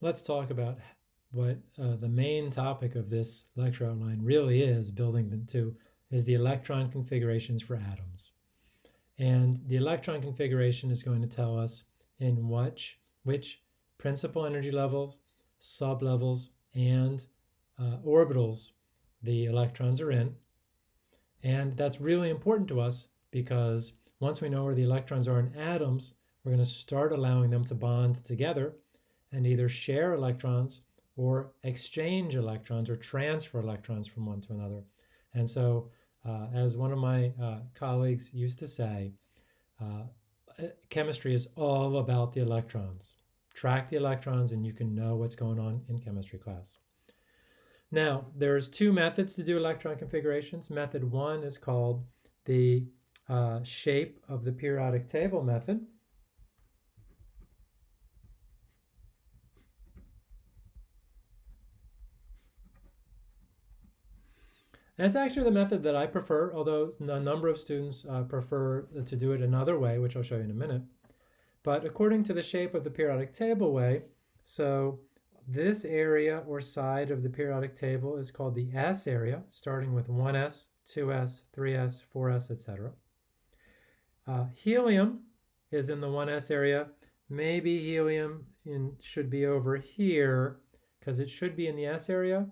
let's talk about what uh, the main topic of this lecture outline really is, building two, is the electron configurations for atoms. And the electron configuration is going to tell us in which, which principal energy levels, sublevels, and uh, orbitals the electrons are in. And that's really important to us because once we know where the electrons are in atoms, we're going to start allowing them to bond together and either share electrons or exchange electrons or transfer electrons from one to another. And so, uh, as one of my uh, colleagues used to say, uh, chemistry is all about the electrons. Track the electrons and you can know what's going on in chemistry class. Now, there's two methods to do electron configurations. Method one is called the uh, shape of the periodic table method. It's actually the method that I prefer, although a number of students uh, prefer to do it another way, which I'll show you in a minute. But according to the shape of the periodic table way, so this area or side of the periodic table is called the S area, starting with 1s, 2s, 3s, 4s, etc. Uh, helium is in the 1s area. Maybe helium in, should be over here because it should be in the S area,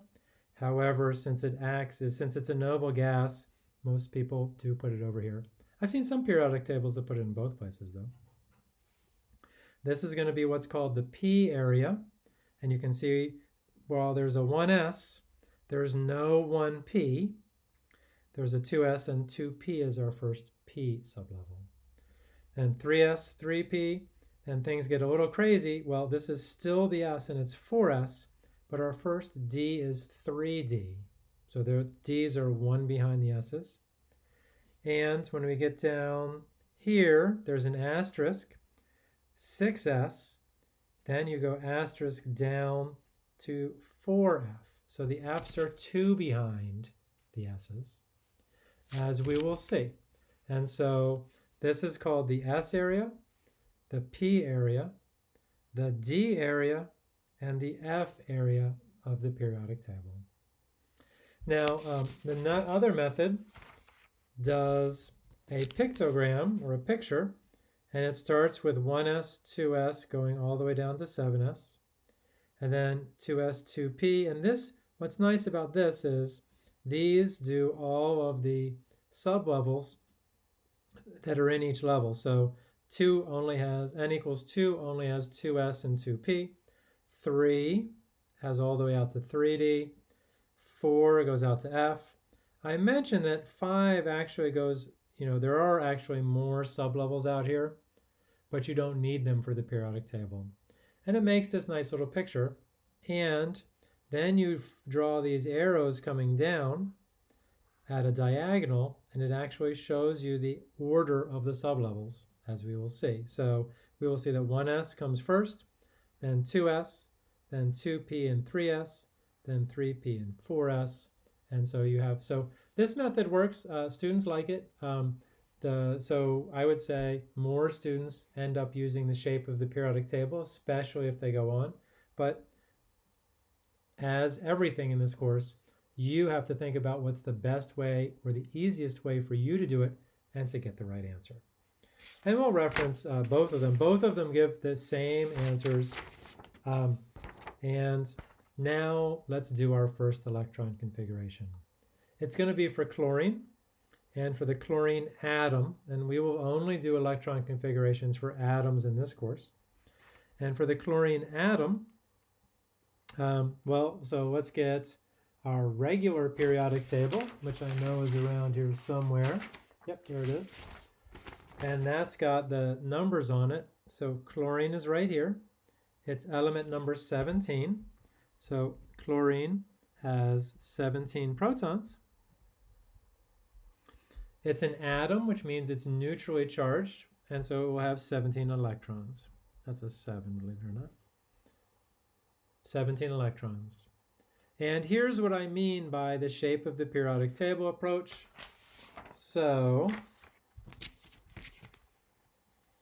However, since it acts as since it's a noble gas, most people do put it over here. I've seen some periodic tables that put it in both places though. This is going to be what's called the P area. And you can see while there's a 1s, there's no 1p. There's a 2s and 2p is our first p sublevel. And 3s, 3p, and things get a little crazy. Well, this is still the s and it's 4s, but our first D is 3D. So the D's are one behind the S's. And when we get down here, there's an asterisk, 6S. Then you go asterisk down to 4F. So the F's are two behind the S's, as we will see. And so this is called the S area, the P area, the D area, and the F area of the periodic table. Now, um, the other method does a pictogram or a picture, and it starts with 1s, 2s, going all the way down to 7s, and then 2s, 2p. And this, what's nice about this is these do all of the sublevels that are in each level. So 2 only has, n equals 2 only has 2s and 2p. 3 has all the way out to 3D. 4 goes out to F. I mentioned that 5 actually goes, you know, there are actually more sublevels out here, but you don't need them for the periodic table. And it makes this nice little picture. And then you draw these arrows coming down at a diagonal, and it actually shows you the order of the sublevels, as we will see. So we will see that 1s comes first, then 2s, then 2p and 3s, then 3p and 4s. And so you have, so this method works. Uh, students like it. Um, the, so I would say more students end up using the shape of the periodic table, especially if they go on. But as everything in this course, you have to think about what's the best way or the easiest way for you to do it and to get the right answer. And we'll reference uh, both of them. Both of them give the same answers. Um, and now let's do our first electron configuration. It's going to be for chlorine and for the chlorine atom, and we will only do electron configurations for atoms in this course. And for the chlorine atom, um, well, so let's get our regular periodic table, which I know is around here somewhere. Yep, there it is. And that's got the numbers on it. So chlorine is right here. It's element number 17. So chlorine has 17 protons. It's an atom, which means it's neutrally charged, and so it will have 17 electrons. That's a 7, believe it or not. 17 electrons. And here's what I mean by the shape of the periodic table approach. So,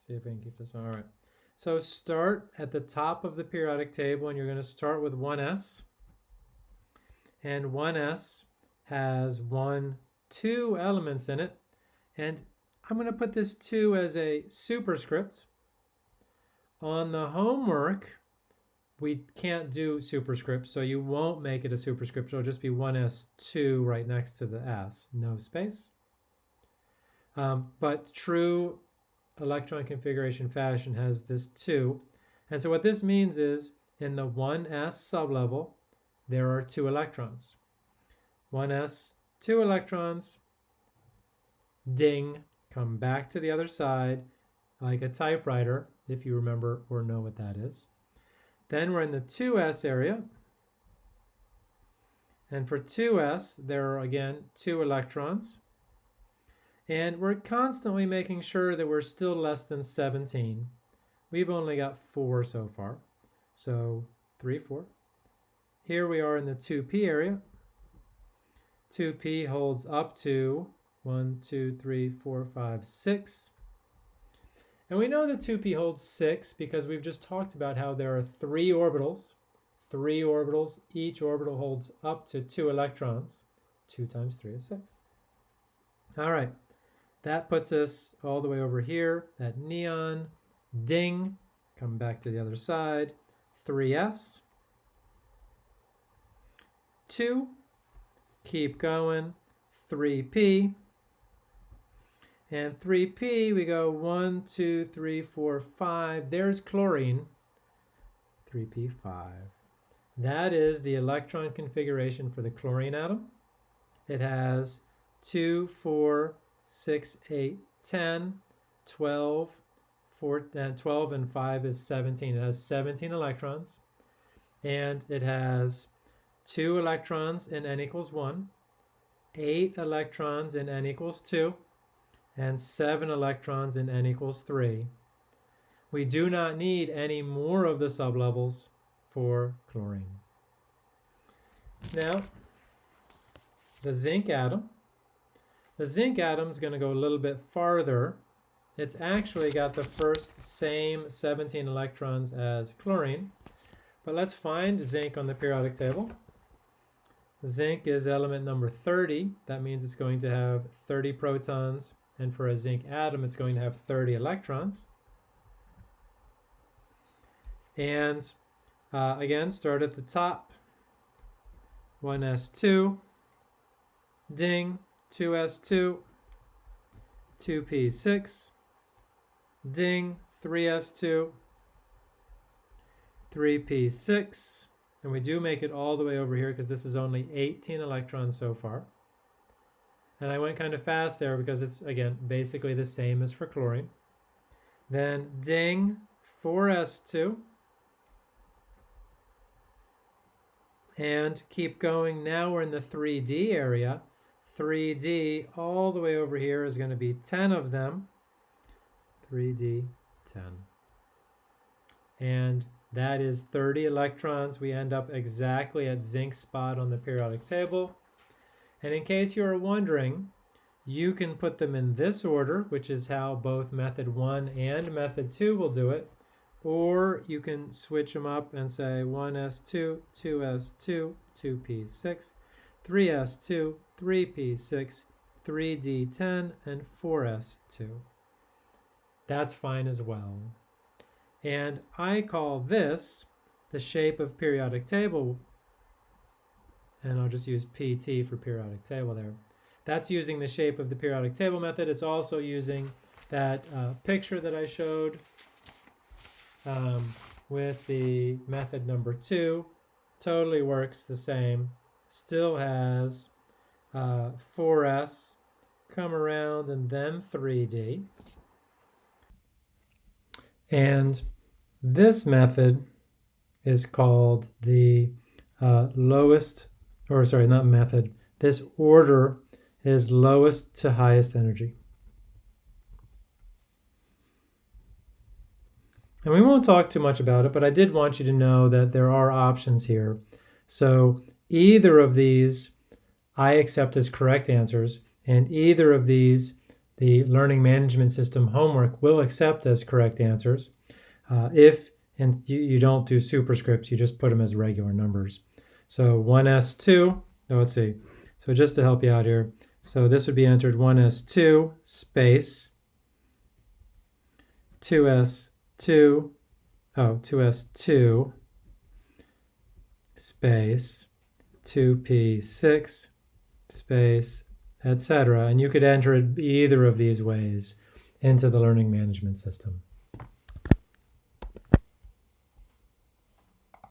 see if I can keep this, all right. So start at the top of the periodic table and you're going to start with 1s. And 1s has one, two elements in it. And I'm going to put this 2 as a superscript. On the homework, we can't do superscript, so you won't make it a superscript. It'll just be 1s2 right next to the s, no space. Um, but true electron configuration fashion has this 2. And so what this means is in the 1s sublevel, there are two electrons. 1s, two electrons, ding, come back to the other side like a typewriter, if you remember or know what that is. Then we're in the 2s area. And for 2s, there are again two electrons. And we're constantly making sure that we're still less than 17. We've only got four so far. So three, four. Here we are in the 2p area. 2p holds up to 1, 2, 3, 4, 5, 6. And we know that 2p holds 6 because we've just talked about how there are three orbitals. Three orbitals. Each orbital holds up to two electrons. 2 times 3 is 6. All right. That puts us all the way over here. That neon. Ding. Come back to the other side. 3s. 2. Keep going. 3p. And 3p, we go 1, 2, 3, 4, 5. There's chlorine. 3p5. That is the electron configuration for the chlorine atom. It has 2, 4, 6, 8, 10, 12, 4, uh, 12 and 5 is 17. It has 17 electrons. And it has 2 electrons in n equals 1, 8 electrons in n equals 2, and 7 electrons in n equals 3. We do not need any more of the sublevels for chlorine. Now, the zinc atom. The zinc atom is going to go a little bit farther. It's actually got the first same 17 electrons as chlorine. But let's find zinc on the periodic table. Zinc is element number 30. That means it's going to have 30 protons and for a zinc atom, it's going to have 30 electrons. And uh, again, start at the top. 1s2, ding, 2s2, 2p6, ding, 3s2, 3p6, and we do make it all the way over here because this is only 18 electrons so far. And I went kind of fast there because it's, again, basically the same as for chlorine. Then ding, 4s2. And keep going. Now we're in the 3D area. 3D all the way over here is going to be 10 of them. 3D, 10. And that is 30 electrons. We end up exactly at zinc spot on the periodic table. And in case you're wondering, you can put them in this order, which is how both method 1 and method 2 will do it. Or you can switch them up and say 1s2, 2s2, 2p6, 3s2, 3p6, 3d10, and 4s2. That's fine as well. And I call this the shape of periodic table and I'll just use PT for periodic table there. That's using the shape of the periodic table method. It's also using that uh, picture that I showed um, with the method number two. Totally works the same. Still has uh, 4S come around and then 3D. And this method is called the uh, lowest or sorry, not method. This order is lowest to highest energy. And we won't talk too much about it, but I did want you to know that there are options here. So either of these I accept as correct answers, and either of these the Learning Management System homework will accept as correct answers. uh, if and you, you don't do superscripts, you just put them as regular numbers. So 1s2, oh, let's see. So just to help you out here, so this would be entered 1s2 space 2s2, oh, 2s2 space 2p6 space, etc. And you could enter it either of these ways into the learning management system.